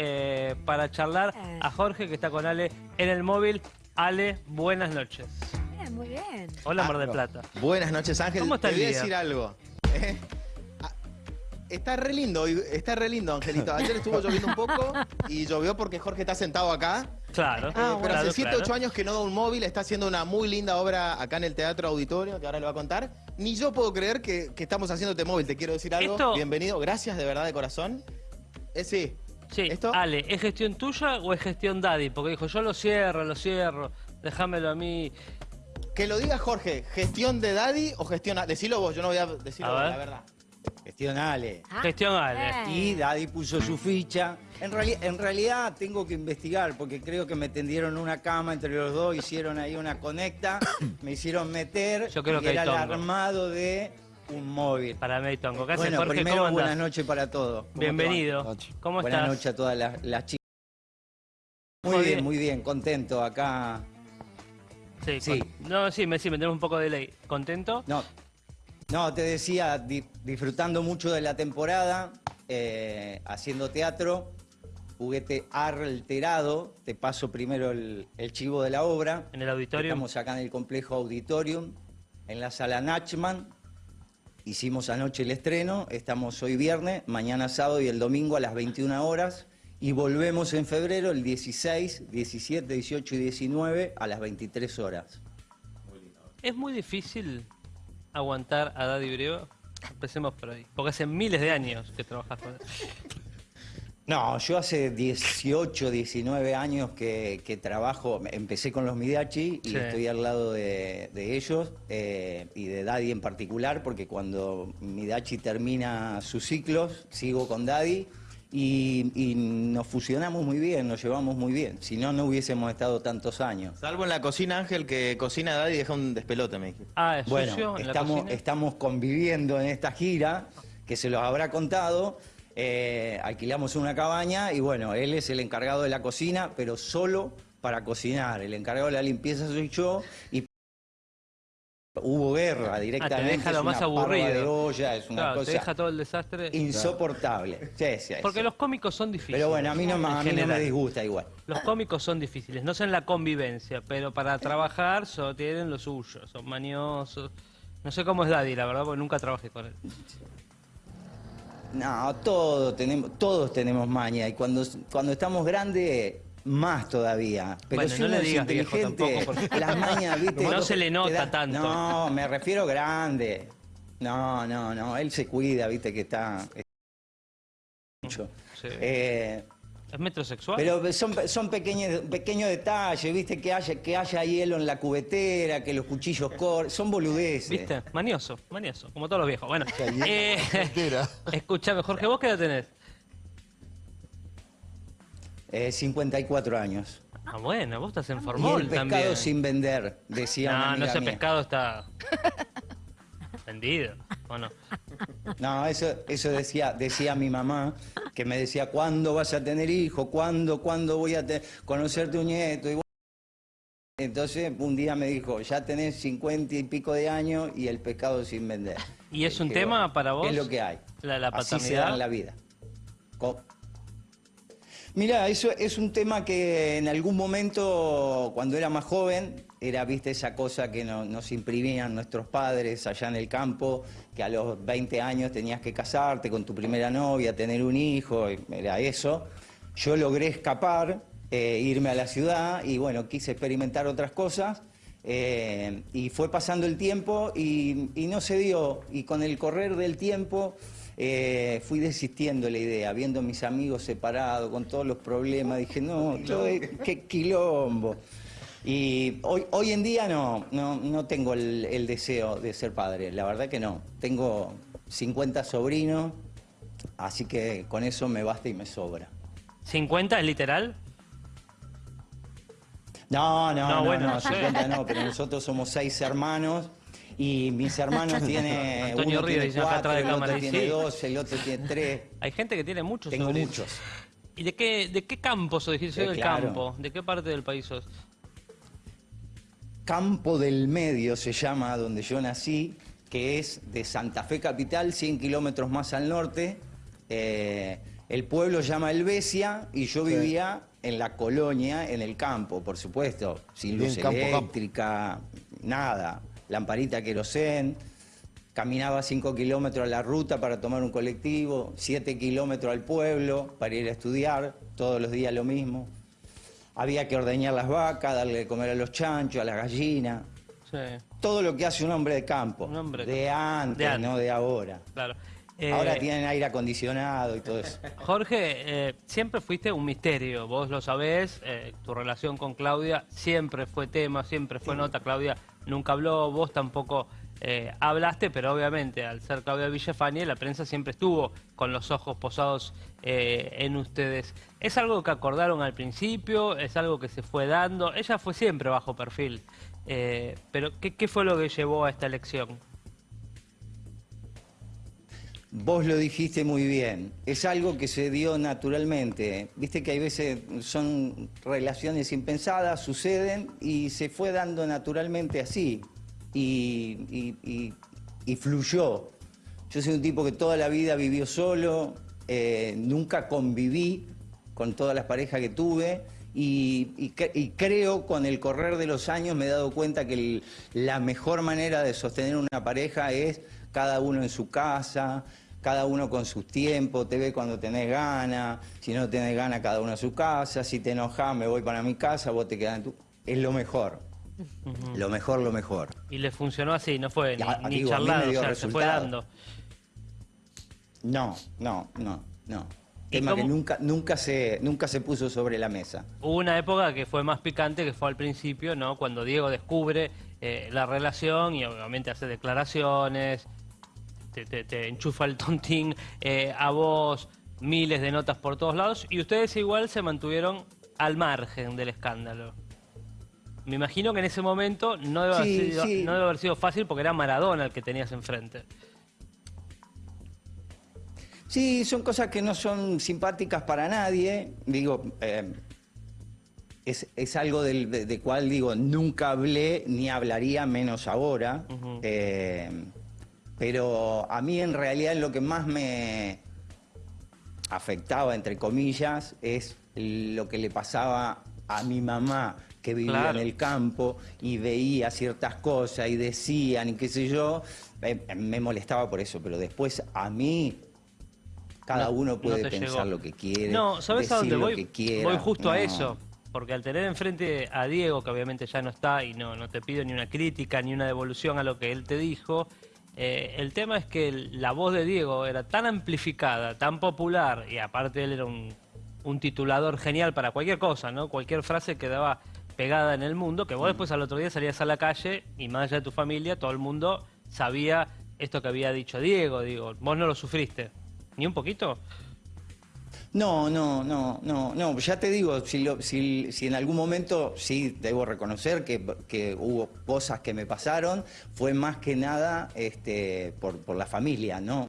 eh, para charlar a Jorge, que está con Ale en el móvil. Ale, buenas noches. Bien, muy bien. Hola, Mar del Ah, Plata. Buenas noches, Ángel. ¿Cómo está Te el voy a día? decir algo. Eh, ah, Está re lindo, hoy- está re lindo, Angelito. Ayer estuvo lloviendo un poco y llovió porque Jorge está sentado acá. Claro. Eh, pero claro, hace 7, claro. 8 años que no da un móvil, está haciendo una muy linda obra acá en el Teatro Auditorio, que ahora le va a contar. Ni yo puedo creer que, que estamos haciéndote móvil, te quiero decir algo. Esto- Bienvenido, gracias de verdad de corazón. Eh, sí, Sí, ¿Esto? Ale, ¿es gestión tuya o es gestión Daddy? Porque dijo, yo lo cierro, lo cierro, déjamelo a mí. que lo diga Jorge, ¿gestión de Daddy o gestión... Decilo vos, yo no voy a decirlo A ver. la verdad. Gestionale. Ah, Gestión Ale. bien. Y Daddy puso su ficha. En, reali- en realidad tengo que investigar porque creo que me tendieron una cama entre los dos, hicieron ahí una conecta, me hicieron meter Yo creo y que era el armado de un móvil. Para mí, Tongo. ¿Qué haces, Bueno, Jorge? primero ¿Cómo buenas noches para todos. Bienvenido. ¿Cómo Buenas estás? noches a todas las, las chicas. Muy Muy bien. bien, muy bien, contento acá. Sí, Sí. con- No, sí, me, sí, me tenemos un poco de ley. ¿Contento? No, no te decía, di- disfrutando mucho de la temporada, eh, haciendo teatro, juguete alterado. Te paso primero el, el chivo de la obra. En el auditorio. Estamos acá en el complejo Auditorium, en la sala Nachman. Hicimos anoche el estreno, estamos hoy viernes, mañana sábado y el domingo a las 21 horas. Y volvemos en febrero, el 16, 17, 18 y 19 a las 23 horas. ¿Es muy difícil aguantar a Daddy Breva? Empecemos por ahí. Porque hace miles de años que trabajas con él. No, yo hace 18, 19 años que, que trabajo, empecé con los Midachi y Sí. estoy al lado de, de ellos eh, y de Daddy en particular, porque cuando Midachi termina sus ciclos, sigo con Daddy y, y nos fusionamos muy bien, nos llevamos muy bien, si no, no hubiésemos estado tantos años. Salvo en la cocina, Ángel, que cocina Daddy y deja un despelote, me dijiste. Ah, es Bueno, sucio en la estamos, estamos conviviendo en esta gira, que se los habrá contado. Eh, alquilamos una cabaña y bueno, él es el encargado de la cocina, pero solo para cocinar. El encargado de la limpieza soy yo y hubo guerra directamente. Ah, deja lo es más una aburrido. de olla, es una Claro, te cosa deja todo el desastre. insoportable. Sí, sí, Porque sí. los cómicos son difíciles. Pero bueno, a mí no, me- en a mí no me general. disgusta igual. Los cómicos son difíciles, no son la convivencia, pero para trabajar so- tienen lo suyo, son maniosos. No sé cómo es Daddy, la verdad, porque nunca trabajé con él. No, todos tenemos, todos tenemos maña y cuando, cuando estamos grandes más todavía. Pero Bueno, si no uno le digas viejo tampoco, porque- las mañas, ¿viste? No se le nota tanto. No, me refiero grande. No, no, no, él se cuida, ¿viste? Que está... está mucho. Sí. Eh, ¿Es metrosexual? pero son, son pequeños, pequeños detalles, ¿viste? Que haya, que haya hielo en la cubetera, que los cuchillos corren, son boludeces. ¿Viste? Manioso, manioso, como todos los viejos. Bueno, eh, escúchame, Jorge, ¿vos qué edad tenés? Eh, 54 años. Ah, bueno, vos estás en Y formol el pescado también. sin vender, decía una No, no, amiga ese mía. pescado está vendido, ¿o no? No, eso, eso decía, decía mi mamá, que me decía, ¿cuándo vas a tener hijo? ¿Cuándo, cuándo voy a conocer tu nieto? Y bueno, entonces un día me dijo, ya tenés cincuenta y pico de años y el pescado sin vender. ¿Y es un tema bueno, para vos? Es lo que hay. La, la Así se da paternidad. en la vida. Co- Mira, eso es un tema que en algún momento, cuando era más joven, era, viste, esa cosa que no- nos imprimían nuestros padres allá en el campo, que a los 20 años tenías que casarte con tu primera novia, tener un hijo, era eso. Yo logré escapar, eh, irme a la ciudad y bueno, quise experimentar otras cosas. eh, y fue pasando el tiempo y, y no se dio. Y con el correr del tiempo eh, fui desistiendo de la idea, viendo a mis amigos separados, con todos los problemas, dije, no, todo es- qué quilombo. Y hoy, hoy en día no, no, no tengo el, el deseo de ser padre, la verdad que no. Tengo 50 sobrinos, así que con eso me basta y me sobra. ¿50 es literal? No, no, No, no, bueno, no, no sé. 50 no, pero nosotros somos seis hermanos y mis hermanos tienen, Antonio uno Ríos tiene cuatro, el otro cámara, tiene sí. dos, el otro tiene tres. Hay gente que tiene muchos Tengo sobrinos. muchos. ¿Y de qué, de qué campo sos? Dijiste, soy Eh, del claro. campo. ¿De qué parte del país sos? Campo del Medio se llama donde yo nací, que es de Santa Fe Capital, 100 kilómetros más al norte. eh, El pueblo llama Helvecia y yo Sí. vivía en la colonia, en el campo, por supuesto, sin luz campo, campo. eléctrica, nada, lamparita querosén. Caminaba 5 kilómetros a la ruta para tomar un colectivo, 7 kilómetros al pueblo para ir a estudiar, todos los días lo mismo. Había que ordeñar las vacas, darle de comer a los chanchos, a las gallinas. Sí, Todo lo que hace un hombre de campo. Un hombre de antes, De antes. no de ahora. claro. Eh, Ahora tienen aire acondicionado y todo eso. Jorge, eh, siempre fuiste un misterio, vos lo sabés, eh, tu relación con Claudia siempre fue tema, siempre fue nota, Claudia nunca habló, vos tampoco eh, hablaste, pero obviamente al ser Claudia Villafani la prensa siempre estuvo con los ojos posados eh, en ustedes. ¿Es algo que acordaron al principio? ¿Es algo que se fue dando? Ella fue siempre bajo perfil, eh, pero ¿qué, ¿qué fue lo que llevó a esta elección? Vos lo dijiste muy bien. Es algo que se dio naturalmente. Viste que hay veces son relaciones impensadas, suceden y se fue dando naturalmente así. Y, fluyó. Yo soy un tipo que toda la vida vivió solo, eh, nunca conviví con todas las parejas que tuve. Y, y y creo con el correr de los años me he dado cuenta que la mejor manera de sostener una pareja es cada uno en su casa, cada uno con sus tiempos, te ve cuando tenés ganas, si no tenés ganas cada uno a su casa, si te enojas me voy para mi casa, vos te quedás en tu... Es lo mejor, lo mejor, lo mejor. Y le funcionó así, no fue ni, ni digo, a me charlado, o dio sea, se fue dando. No, no, no, no. ¿Y Tema que nunca, nunca, se, nunca se puso sobre la mesa. Hubo una época que fue más picante, que fue al principio, ¿no? Cuando Diego descubre eh, la relación y obviamente hace declaraciones, te, te- te enchufa el tontín eh, a vos, miles de notas por todos lados, y ustedes igual se mantuvieron al margen del escándalo. Me imagino que en ese momento no debe, haber, sido, sí. no debe haber sido fácil porque era Maradona el que tenías enfrente. Sí, son cosas que no son simpáticas para nadie. Digo, eh, es, es algo del, de, de cual digo, nunca hablé ni hablaría menos ahora. Eh, pero a mí en realidad lo que más me afectaba, entre comillas, es lo que le pasaba a mi mamá que vivía Claro. en el campo y veía ciertas cosas y decían y qué sé yo, eh, me molestaba por eso, pero después a mí cada No- uno no puede pensar llegó. lo que quiere, No, ¿sabes a dónde lo voy? que quiera. Voy justo a eso. Porque al tener enfrente a Diego, que obviamente ya no está y no, no te pido ni una crítica ni una devolución a lo que él te dijo, eh, el tema es que la voz de Diego era tan amplificada, tan popular, y aparte él era un, un titulador genial para cualquier cosa, ¿no? Cualquier frase quedaba pegada en el mundo, que vos después al otro día salías a la calle y más allá de tu familia, todo el mundo sabía esto que había dicho Diego, digo, vos no lo sufriste, ni un poquito. No, no, no, no, no. Ya te digo, si, lo- si, si en algún momento sí debo reconocer que, que hubo cosas que me pasaron, fue más que nada este, por, por la familia, ¿no?